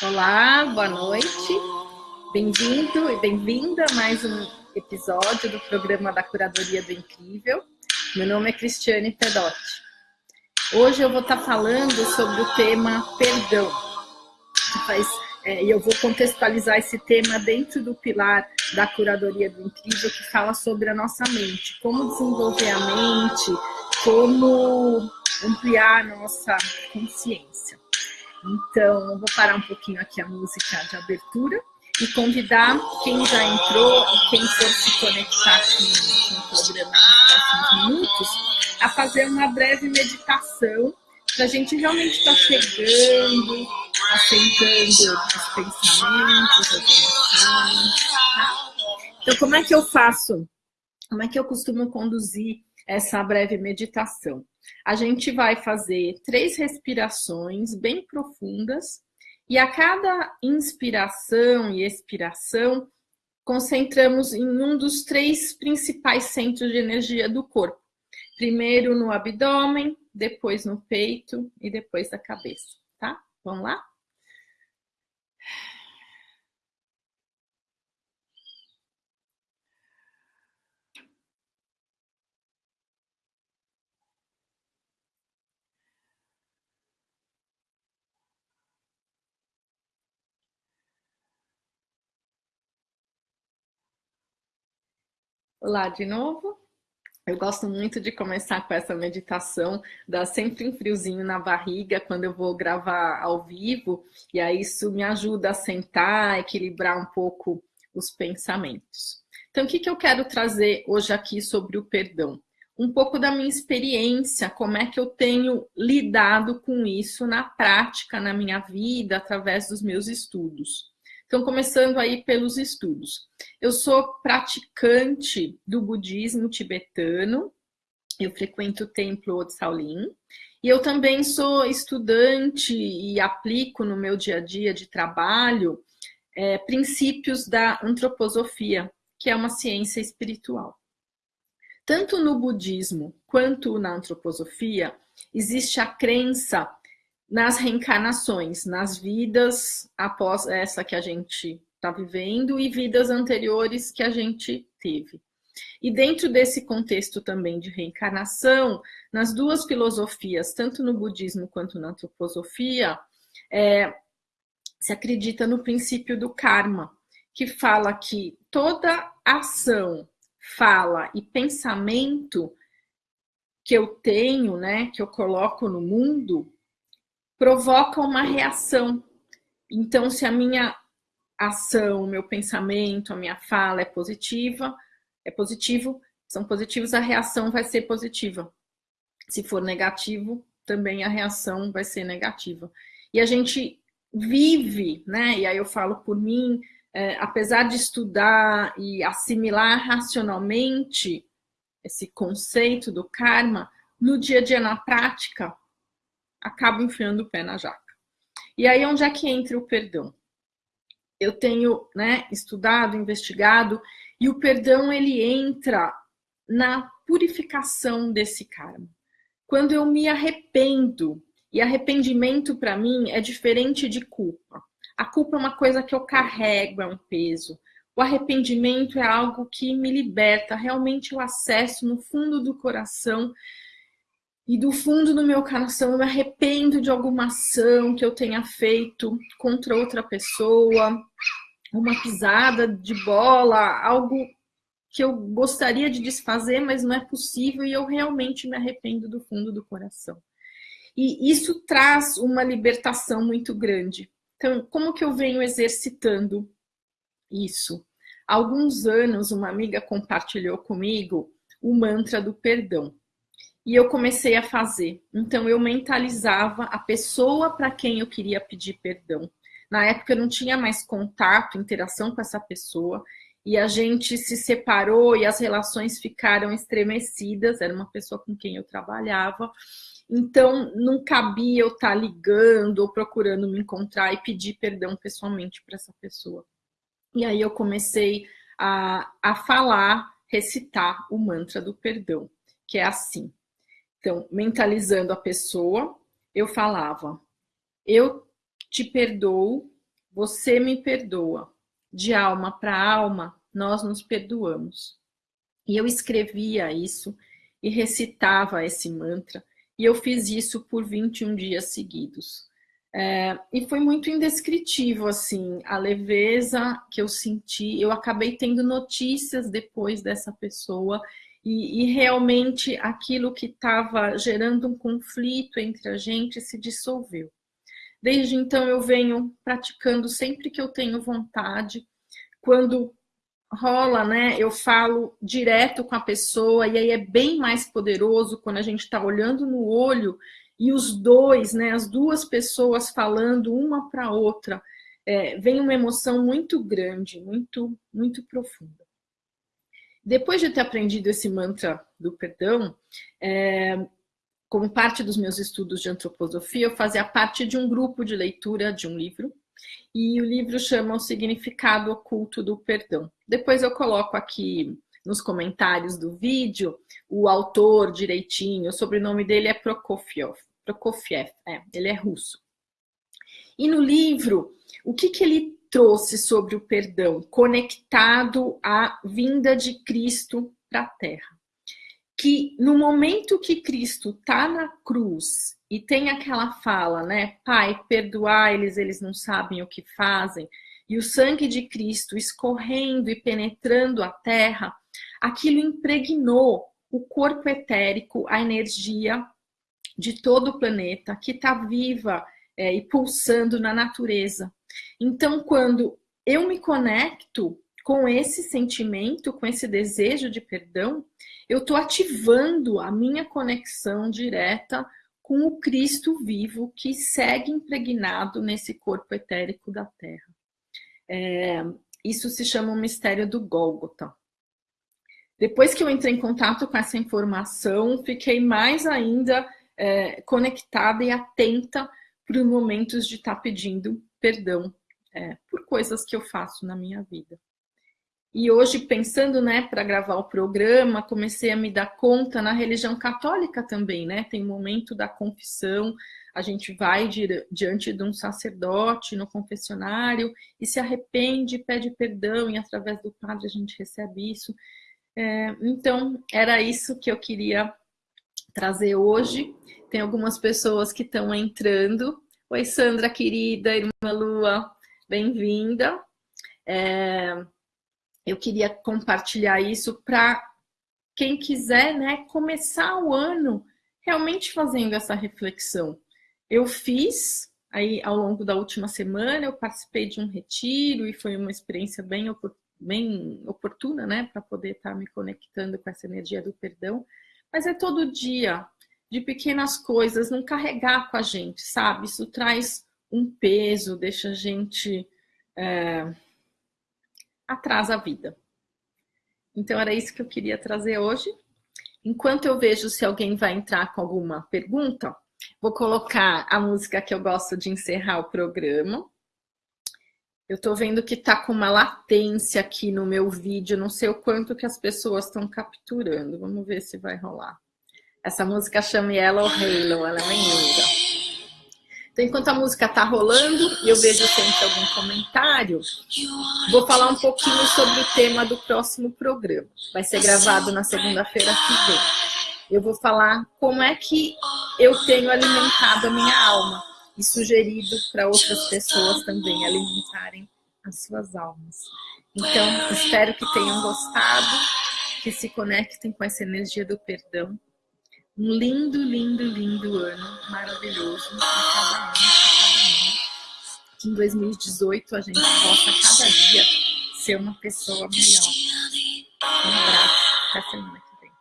Olá, boa noite. Bem-vindo e bem-vinda a mais um episódio do programa da Curadoria do Incrível. Meu nome é Cristiane Pedotti. Hoje eu vou estar falando sobre o tema perdão. É, e eu vou contextualizar esse tema dentro do pilar da Curadoria do Incrível, que fala sobre a nossa mente, como desenvolver a mente, como ampliar a nossa consciência. Então, eu vou parar um pouquinho aqui a música de abertura e convidar quem já entrou e quem for se conectar aqui no programa nos próximos minutos a fazer uma breve meditação para a gente realmente estar tá chegando, aceitando os pensamentos, as emoções. Tá? Então, como é que eu faço? Como é que eu costumo conduzir essa breve meditação? A gente vai fazer três respirações bem profundas e a cada inspiração e expiração, concentramos em um dos três principais centros de energia do corpo. Primeiro no abdômen, depois no peito e depois da cabeça, tá? Vamos lá? Olá de novo. Eu gosto muito de começar com essa meditação, dá sempre um friozinho na barriga quando eu vou gravar ao vivo, e aí isso me ajuda a sentar, equilibrar um pouco os pensamentos. Então, o que, que eu quero trazer hoje aqui sobre o perdão? Um pouco da minha experiência, como é que eu tenho lidado com isso na prática, na minha vida, através dos meus estudos. Então, começando aí pelos estudos. Eu sou praticante do budismo tibetano, eu frequento o templo de Shaolin, e eu também sou estudante e aplico no meu dia a dia de trabalho é, princípios da antroposofia, que é uma ciência espiritual. Tanto no budismo quanto na antroposofia, existe a crença nas reencarnações, nas vidas após essa que a gente está vivendo e vidas anteriores que a gente teve. E dentro desse contexto também de reencarnação, nas duas filosofias, tanto no budismo quanto na antroposofia, é, se acredita no princípio do karma, que fala que toda ação, fala e pensamento que eu tenho, né, que eu coloco no mundo, provoca uma reação. Então, se a minha ação, o meu pensamento, a minha fala é positiva, é positivo, são positivos, a reação vai ser positiva. Se for negativo, também a reação vai ser negativa. E a gente vive, né? E aí eu falo por mim, é, apesar de estudar e assimilar racionalmente esse conceito do karma, no dia a dia, na prática, acabo enfiando o pé na jaca. E aí, onde é que entra o perdão? Eu tenho né, estudado, investigado, e o perdão ele entra na purificação desse karma. Quando eu me arrependo, e arrependimento para mim é diferente de culpa. A culpa é uma coisa que eu carrego, é um peso. O arrependimento é algo que me liberta, realmente eu acesso no fundo do coração e do fundo do meu coração eu me arrependo de alguma ação que eu tenha feito contra outra pessoa, uma pisada de bola, algo que eu gostaria de desfazer, mas não é possível e eu realmente me arrependo do fundo do coração. E isso traz uma libertação muito grande. Então, como que eu venho exercitando isso? Há alguns anos, uma amiga compartilhou comigo o mantra do perdão e eu comecei a fazer. Então eu mentalizava a pessoa para quem eu queria pedir perdão. Na época eu não tinha mais contato, interação com essa pessoa, e a gente se separou e as relações ficaram estremecidas, era uma pessoa com quem eu trabalhava. Então não cabia eu estar tá ligando ou procurando me encontrar e pedir perdão pessoalmente para essa pessoa. E aí eu comecei a, a falar, recitar o mantra do perdão, que é assim: então, mentalizando a pessoa, eu falava: Eu te perdoo você me perdoa. De alma para alma, nós nos perdoamos. E eu escrevia isso e recitava esse mantra, e eu fiz isso por 21 dias seguidos. É, e foi muito indescritível, assim, a leveza que eu senti. Eu acabei tendo notícias depois dessa pessoa e, e realmente aquilo que estava gerando um conflito entre a gente se dissolveu. Desde então eu venho praticando sempre que eu tenho vontade. Quando rola, né? Eu falo direto com a pessoa e aí é bem mais poderoso quando a gente está olhando no olho e os dois, né? As duas pessoas falando uma para outra, é, vem uma emoção muito grande, muito, muito profunda. Depois de ter aprendido esse mantra do perdão, é, como parte dos meus estudos de antroposofia, eu fazia parte de um grupo de leitura de um livro, e o livro chama O Significado Oculto do Perdão. Depois eu coloco aqui nos comentários do vídeo o autor direitinho, o sobrenome dele é Prokofiev, Prokofiev é, ele é russo. E no livro, o que, que ele trouxe sobre o perdão? Conectado à vinda de Cristo para a Terra que no momento que Cristo está na cruz e tem aquela fala, né? Pai, perdoar eles, eles não sabem o que fazem, e o sangue de Cristo escorrendo e penetrando a terra, aquilo impregnou o corpo etérico, a energia de todo o planeta que está viva é, e pulsando na natureza. Então, quando eu me conecto com esse sentimento, com esse desejo de perdão, eu estou ativando a minha conexão direta com o Cristo vivo que segue impregnado nesse corpo etérico da Terra. É, isso se chama o mistério do Gólgota. Depois que eu entrei em contato com essa informação, fiquei mais ainda é, conectada e atenta para os momentos de estar tá pedindo perdão é, por coisas que eu faço na minha vida. E hoje, pensando, né, para gravar o programa, comecei a me dar conta na religião católica também, né? Tem momento da confissão, a gente vai diante de um sacerdote no confessionário e se arrepende, pede perdão, e através do padre a gente recebe isso. É, então, era isso que eu queria trazer hoje. Tem algumas pessoas que estão entrando. Oi, Sandra, querida, irmã Lua, bem-vinda. É, eu queria compartilhar isso para quem quiser né, começar o ano realmente fazendo essa reflexão. Eu fiz aí ao longo da última semana, eu participei de um retiro e foi uma experiência bem, bem oportuna, né, para poder estar tá me conectando com essa energia do perdão. Mas é todo dia, de pequenas coisas, não carregar com a gente, sabe? Isso traz um peso, deixa a gente. É atrasa a vida. Então era isso que eu queria trazer hoje. Enquanto eu vejo se alguém vai entrar com alguma pergunta, vou colocar a música que eu gosto de encerrar o programa. Eu tô vendo que tá com uma latência aqui no meu vídeo, não sei o quanto que as pessoas estão capturando. Vamos ver se vai rolar. Essa música chama Yellow Halo, ela é bem linda. Então, enquanto a música tá rolando e eu vejo sempre algum comentário, vou falar um pouquinho sobre o tema do próximo programa. Vai ser gravado na segunda-feira que vem. Eu vou falar como é que eu tenho alimentado a minha alma e sugerido para outras pessoas também alimentarem as suas almas. Então, espero que tenham gostado, que se conectem com essa energia do perdão um lindo, lindo, lindo ano maravilhoso para cada um, para cada um. Que em 2018 a gente possa cada dia ser uma pessoa melhor. Um abraço, até semana que vem.